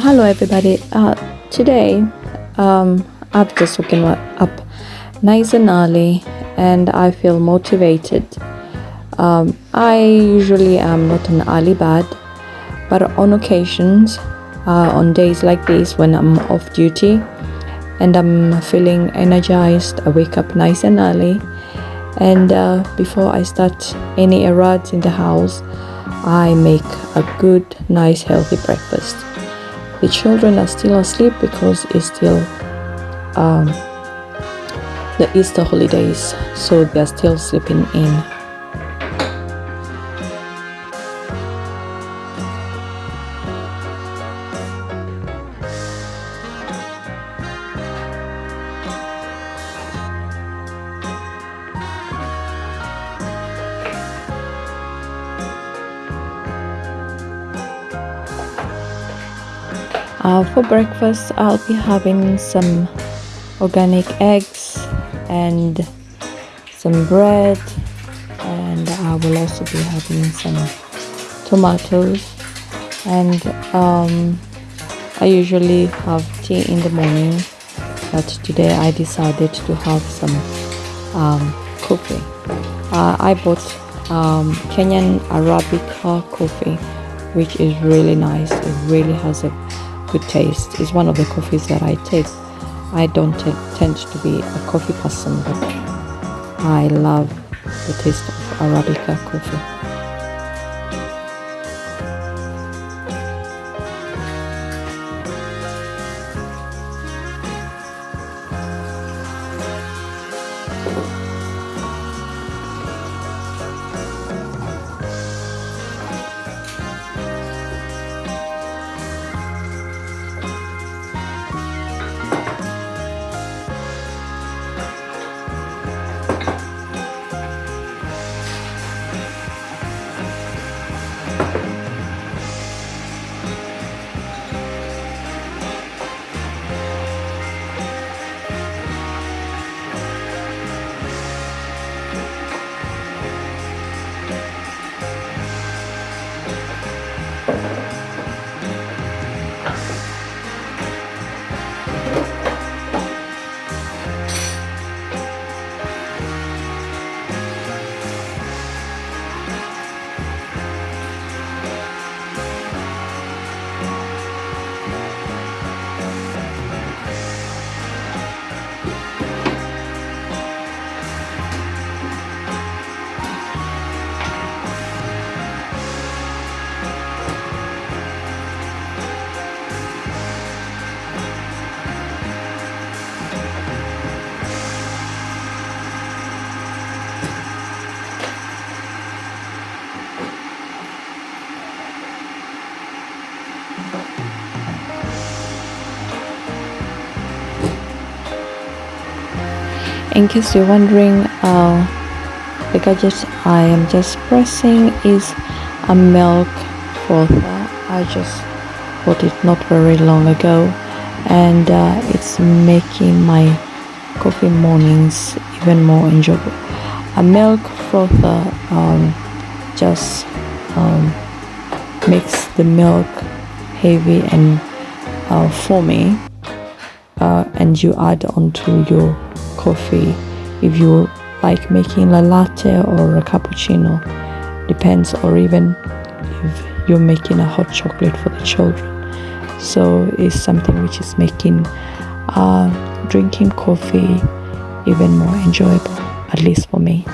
Hello everybody. Uh, today um, I've just woken up nice and early and I feel motivated. Um, I usually am not an early bird, but on occasions, uh, on days like this when I'm off duty and I'm feeling energized, I wake up nice and early. And uh, before I start any errands in the house, I make a good, nice, healthy breakfast. The children are still asleep because it's still um, the Easter holidays, so they're still sleeping in. Uh, for breakfast, I'll be having some organic eggs and some bread, and I will also be having some tomatoes. And um, I usually have tea in the morning, but today I decided to have some um, coffee. Uh, I bought um, Kenyan Arabica coffee, which is really nice. It really has a good taste. is one of the coffees that I take. I don't tend to be a coffee person, but I love the taste of Arabica coffee. In case you're wondering uh, the gadget I am just pressing is a milk frother I just bought it not very long ago and uh, it's making my coffee mornings even more enjoyable. A milk frother um, just um, makes the milk heavy and uh, foamy uh, and you add onto your coffee if you like making a latte or a cappuccino depends or even if you're making a hot chocolate for the children. So it's something which is making uh, drinking coffee even more enjoyable at least for me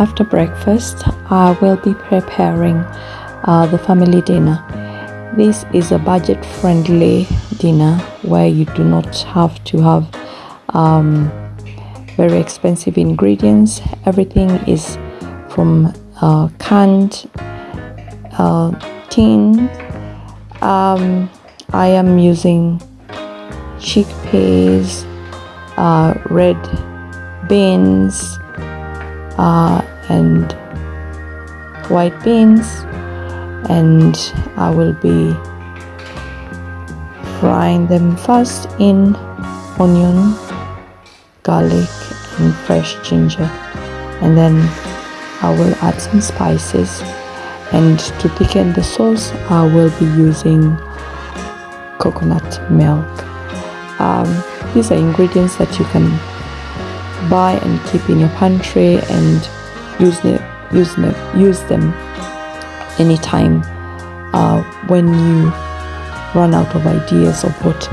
after breakfast, I will be preparing uh, the family dinner. This is a budget friendly dinner where you do not have to have um, very expensive ingredients. Everything is from uh, canned uh, tin. Um, I am using chickpeas, uh, red beans, uh, and white beans, and I will be frying them first in onion, garlic, and fresh ginger, and then I will add some spices. And to thicken the sauce, I will be using coconut milk. Um, these are ingredients that you can buy and keep in your pantry and use them use them use them anytime uh, when you run out of ideas of what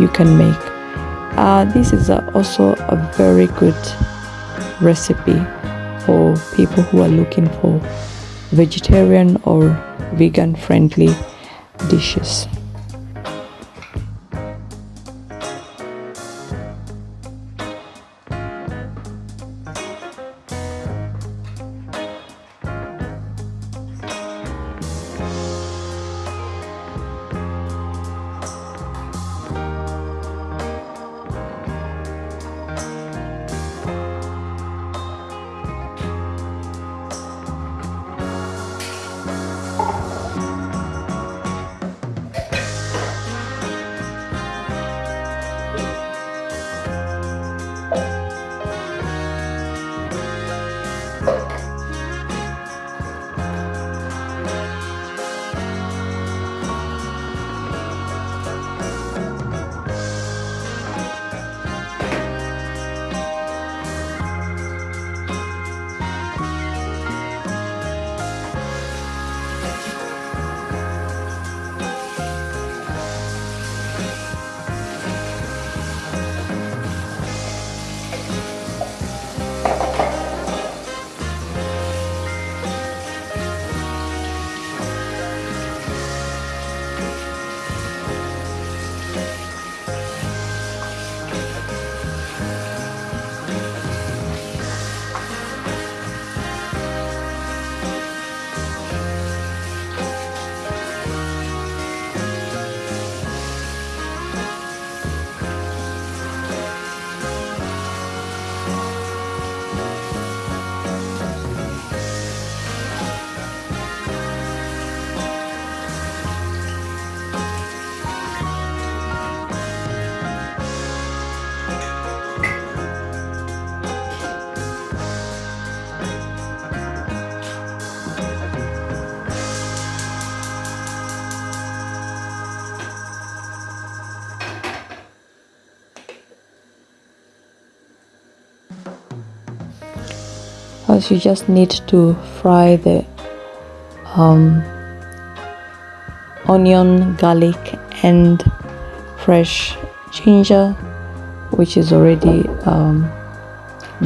you can make. Uh, this is a, also a very good recipe for people who are looking for vegetarian or vegan friendly dishes First, you just need to fry the um, onion, garlic, and fresh ginger, which is already um,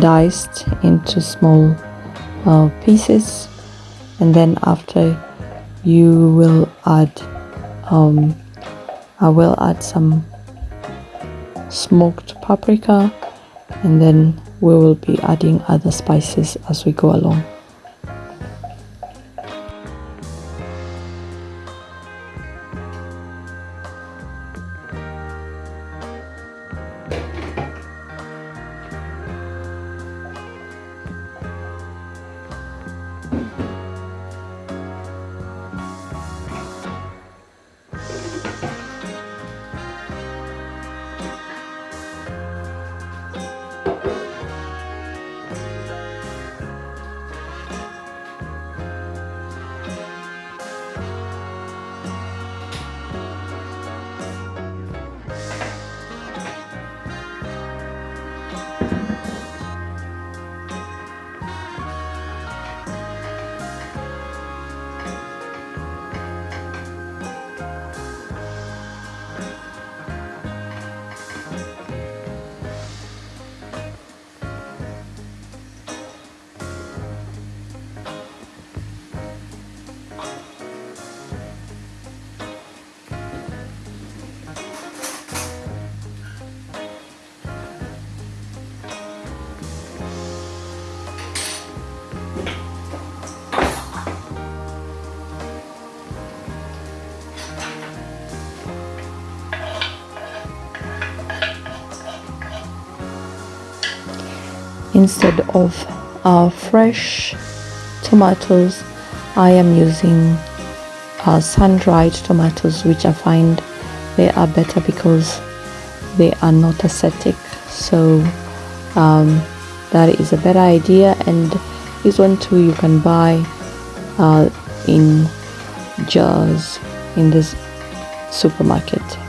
diced into small uh, pieces. And then after, you will add, um, I will add some smoked paprika and then we will be adding other spices as we go along instead of uh, fresh tomatoes I am using uh, sun-dried tomatoes which I find they are better because they are not acidic. So um, that is a better idea. And this one too you can buy uh, in jars in this supermarket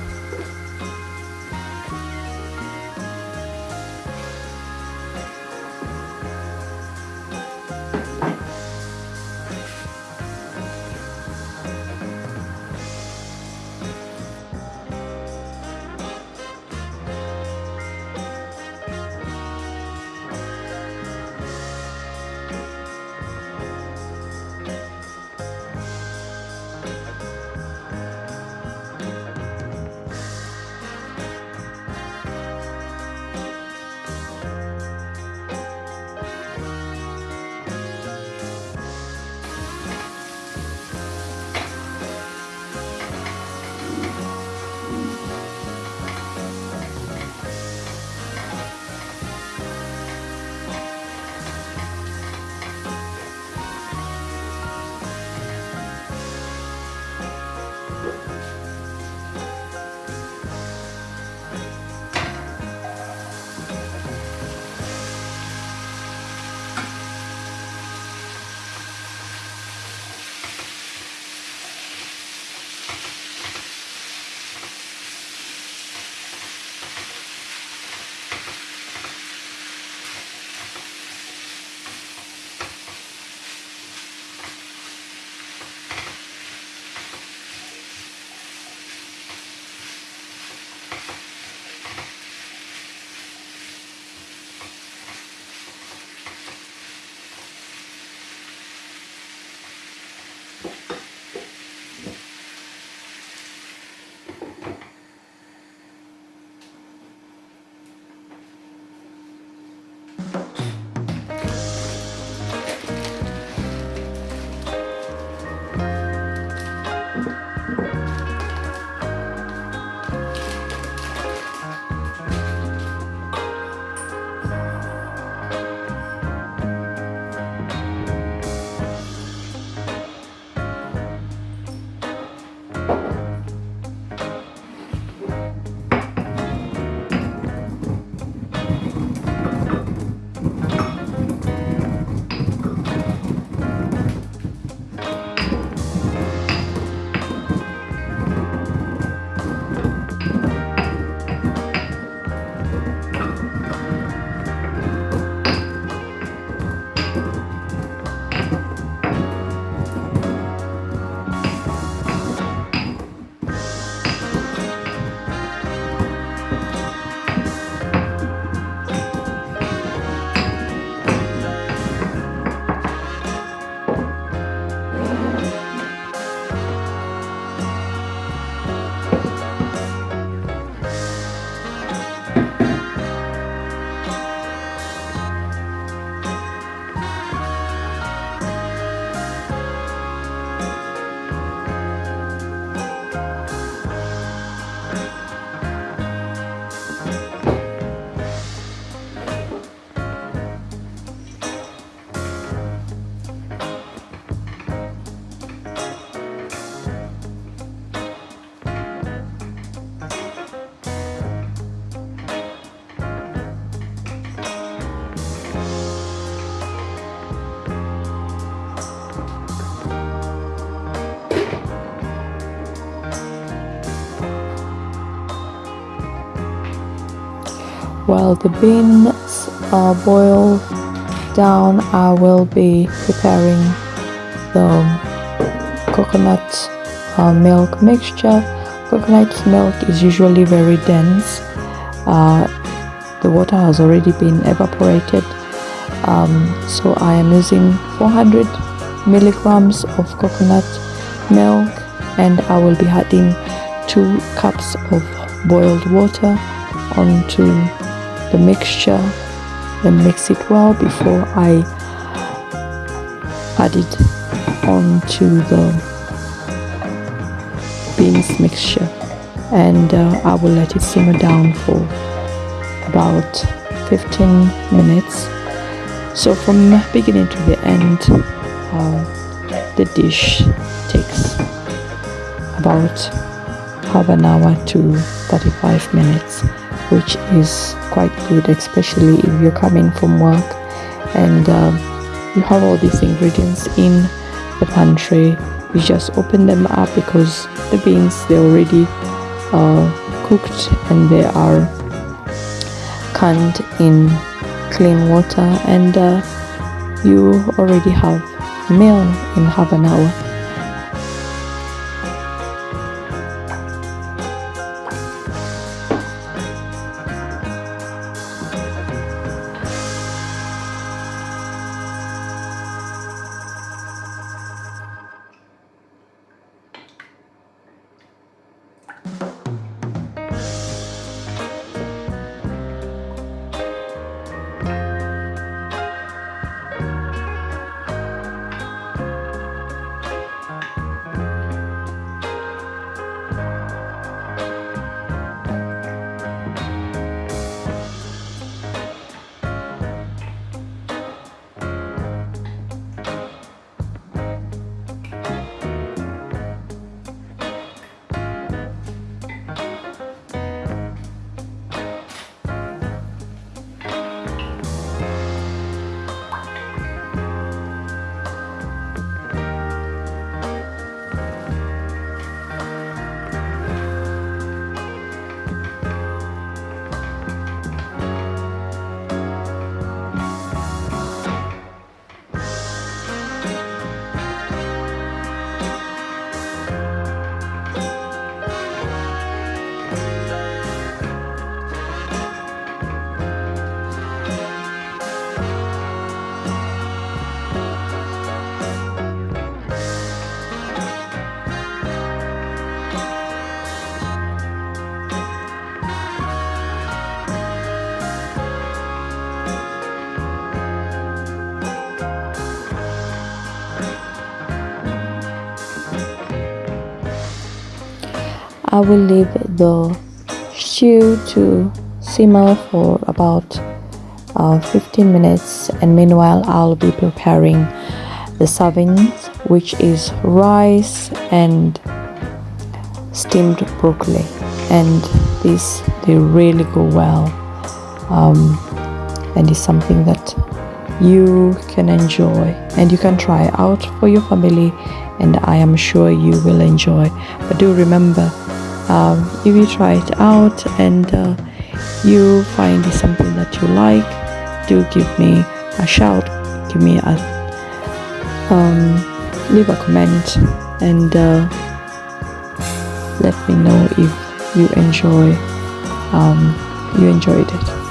while the beans are boiled down I will be preparing the coconut uh, milk mixture. Coconut milk is usually very dense. Uh, the water has already been evaporated. Um, so I am using 400 milligrams of coconut milk and I will be adding two cups of boiled water onto the mixture and mix it well before I add it onto the beans mixture. And uh, I will let it simmer down for about 15 minutes. So from beginning to the end uh, the dish takes about half an hour to 35 minutes which is quite good especially if you're coming from work and um, you have all these ingredients in the pantry. You just open them up because the beans they're already uh, cooked and they are canned in clean water and uh, you already have meal in half an hour I will leave the stew to simmer for about uh, 15 minutes and meanwhile I'll be preparing the servings which is rice and steamed broccoli. And this they really go well. Um, and it's something that you can enjoy. And you can try out for your family and I am sure you will enjoy. But do remember um, if you try it out and uh, you find something that you like do give me a shout give me a um, leave a comment and uh, let me know if you enjoy um, you enjoyed it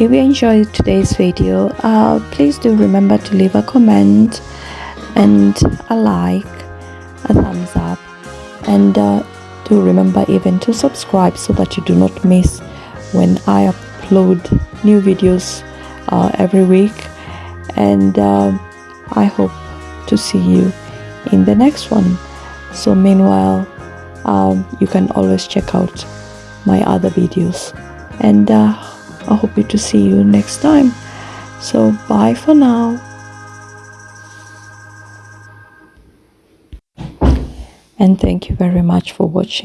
if you enjoyed today's video uh, please do remember to leave a comment and a like a thumbs up and uh, do remember even to subscribe so that you do not miss when I upload new videos uh, every week. And uh, I hope to see you in the next one. So meanwhile um, you can always check out my other videos. And uh, I hope you to see you next time. So bye for now. And thank you very much for watching